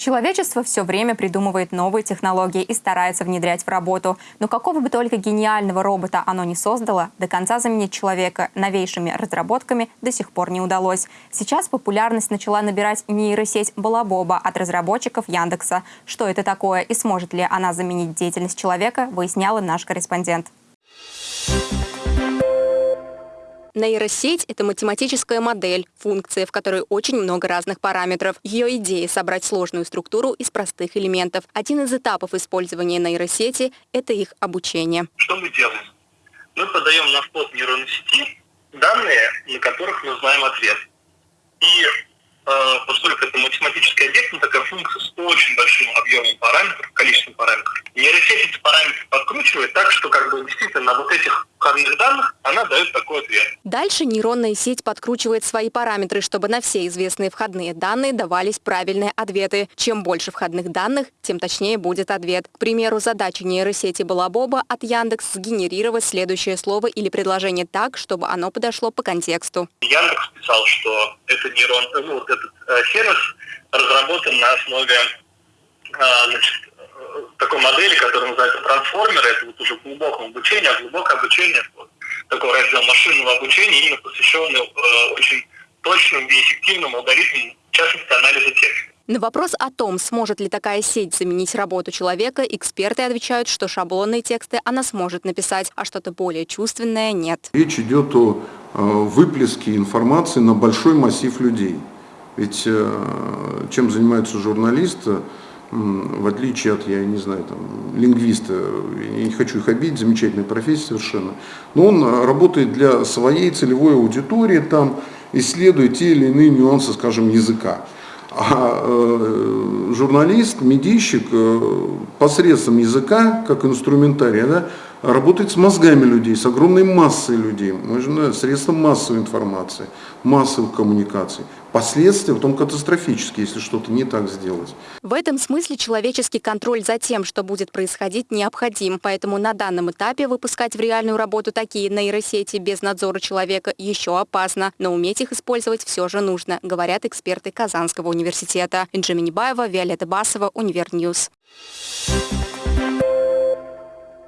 Человечество все время придумывает новые технологии и старается внедрять в работу. Но какого бы только гениального робота оно не создало, до конца заменить человека новейшими разработками до сих пор не удалось. Сейчас популярность начала набирать нейросеть Балабоба от разработчиков Яндекса. Что это такое и сможет ли она заменить деятельность человека, выясняла наш корреспондент. Нейросеть – это математическая модель, функция, в которой очень много разных параметров. Ее идея – собрать сложную структуру из простых элементов. Один из этапов использования нейросети – это их обучение. Что мы делаем? Мы подаем на вход нейронной сети данные, на которых мы знаем ответ. И э, поскольку это математический объект, это такая функция с очень большим объемом параметров, количеством параметров, нейросеть эти параметры подкручивает так, что как бы действительно на вот этих входных данных она дает такой ответ. Дальше нейронная сеть подкручивает свои параметры, чтобы на все известные входные данные давались правильные ответы. Чем больше входных данных, тем точнее будет ответ. К примеру, задача нейросети Балабоба от Яндекс сгенерировать следующее слово или предложение так, чтобы оно подошло по контексту. Яндекс писал, что это нейрон, ну, вот этот э, сервис разработан на основе значит, такой модели, которая называется трансформеры, это вот уже глубокое обучение, а глубокое обучение, вот, такой раздел машинного обучения, именно посвященный э, очень точным и эффективным алгоритмам, в частности, анализа текста. На вопрос о том, сможет ли такая сеть заменить работу человека, эксперты отвечают, что шаблонные тексты она сможет написать, а что-то более чувственное нет. Речь идет о э, выплеске информации на большой массив людей. Ведь э, чем занимаются журналисты, в отличие от, я не знаю, там, лингвиста, я не хочу их обидеть, замечательная профессия совершенно, но он а, работает для своей целевой аудитории, там, исследует те или иные нюансы, скажем, языка. А э, журналист, медийщик э, посредством языка, как инструментария, да, работает с мозгами людей, с огромной массой людей, можно средством массовой информации, массовых коммуникаций. Последствия потом катастрофические, если что-то не так сделать. В этом смысле человеческий контроль за тем, что будет происходить, необходим. Поэтому на данном этапе выпускать в реальную работу такие нейросети без надзора человека еще опасно. Но уметь их использовать все же нужно, говорят эксперты Казанского университета. Инджи Минибаева, Виолетта Басова, UniverNews. Thank you